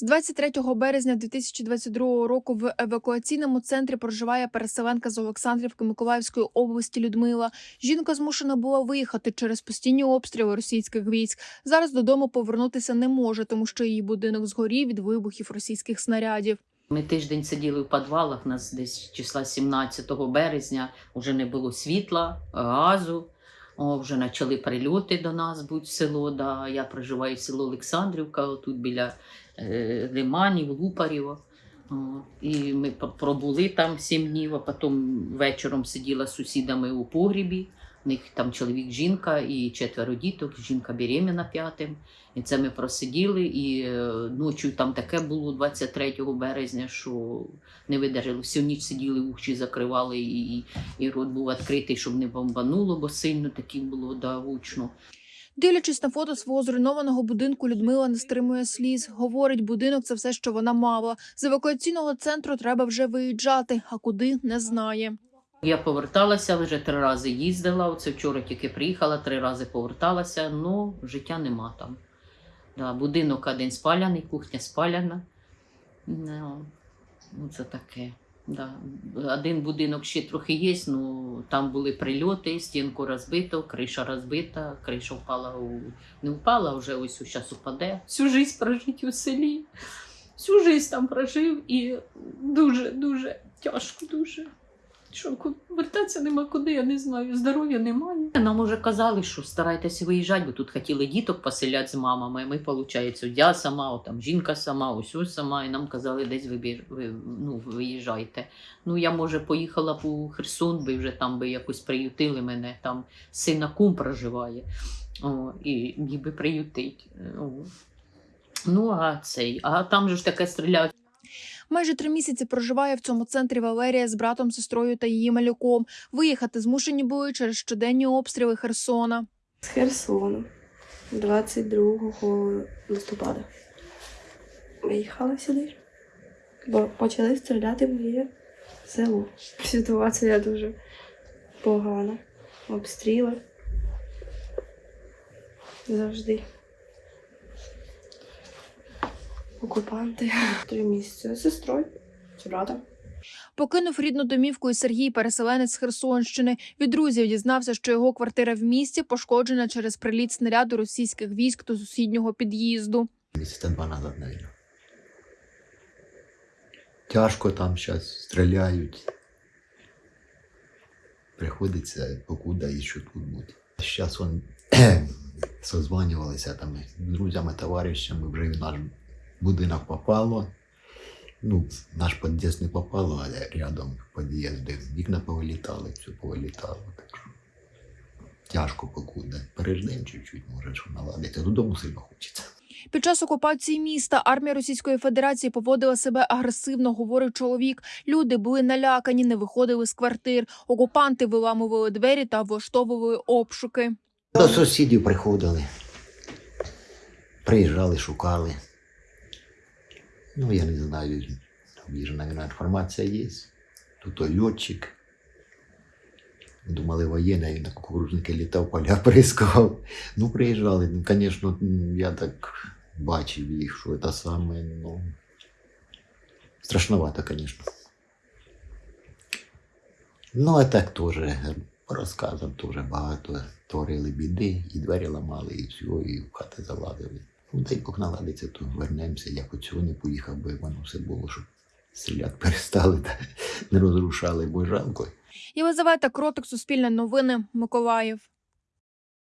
З 23 березня 2022 року в евакуаційному центрі проживає переселенка з Олександрівки Миколаївської області Людмила. Жінка змушена була виїхати через постійні обстріли російських військ. Зараз додому повернутися не може, тому що її будинок згорів від вибухів російських снарядів. Ми тиждень сиділи в підвалах, нас десь числа 17 березня вже не було світла, газу. О, вже почали прильоти до нас будь село. Да. Я проживаю в село Олександрівка, тут біля е, Лиманів, Лупарєва. І ми пробули там сім днів, а потім вечором сиділа з сусідами у погрібі. У них там чоловік, жінка і четверо діток, жінка беременна п'ятим. І це ми просиділи, і е, ночі там таке було 23 березня, що не видержали. Всю ніч сиділи, уші закривали, і, і, рот був відкритий, щоб не бомбануло, бо сильно таки було да. Дивлячись на фото свого зруйнованого будинку, Людмила не стримує сліз. Говорить, будинок це все, що вона мала. З евакуаційного центру треба вже виїжджати, а куди не знає. Я поверталася, вже три рази їздила. Оце вчора тільки приїхала, три рази поверталася, але життя нема там. Да, будинок один спаляний, кухня спаляна. Ну, ну, це таке. Да. Один будинок ще трохи є, ну там були прильоти, стінку розбито, криша розбита, криша впала у не впала, вже ось зараз упаде. Всю життя прожить у селі. Всю життя там прожив і дуже, дуже тяжко, дуже. Що вертатися нема куди, я не знаю. Здоров'я немає. Нам уже казали, що старайтеся виїжджати, бо тут хотіли діток поселяти з мамами. Ми, виходить, я сама, от там жінка сама, ось ось сама, і нам казали, десь ви, ну, виїжджайте. Ну, я, може, поїхала у Херсон, би вже там би якось приютили мене. Там сина кум проживає. О, і міг би приютить. О. Ну, а цей, а там же ж таке стріляють. Майже три місяці проживає в цьому центрі Валерія з братом, сестрою та її малюком. Виїхати змушені були через щоденні обстріли Херсона. З Херсону 22 листопада. Виїхали сюди, бо почали стріляти в моє село. Ситуація дуже погана. Обстріли. Завжди. Окупанти. Три місяці з сестрою, з братом. Покинув рідну домівку і Сергій, переселенець з Херсонщини. Від друзів дізнався, що його квартира в місті пошкоджена через приліт снаряду російських військ до сусіднього під'їзду. Месяца два назад, наверное. Тяжко там зараз стріляють. Приходиться покуда і що тут бути. Зараз он созванювалися там з друзями, товаришами, вже в наш будинок попало. Ну, наш під'їзд не попало, але рядом під'їзди вікна повилітали, все повилітало. Так що тяжко покуда. Переждемо чуть-чуть, може, що наладиться. Додому сильно хочеться. Під час окупації міста армія Російської Федерації поводила себе агресивно, говорить чоловік. Люди були налякані, не виходили з квартир. Окупанти виламували двері та влаштовували обшуки. До сусідів приходили. Приїжджали, шукали. Ну, я не знаю, там ж, мабуть, інформація є. Тут той льотчик. Думали, воєнний, на кукурудзники літав, поля прискав. Ну, приїжджали. Ну, звісно, я так бачив їх, що це саме, ну. Страшновато, звісно. Ну, а так теж, по розказам теж багато творили біди, і двері ламали, і все, і в хати залазили. Ну, Бог наладиться, то вернемося. Я хоч не поїхав, бо воно все було, щоб стріляти перестали та не розрушали, бо жалко. Єлизавета Кротик, Суспільне новини, Миколаїв.